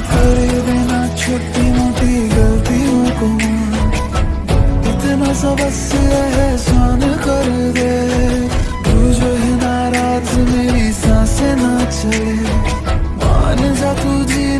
करे बिना छोटी मोटी गलतियों को। इतना सा बस एहसान कर दे। तू जो है नाराज़, मेरी साँसें ना चले। मान जा तू जी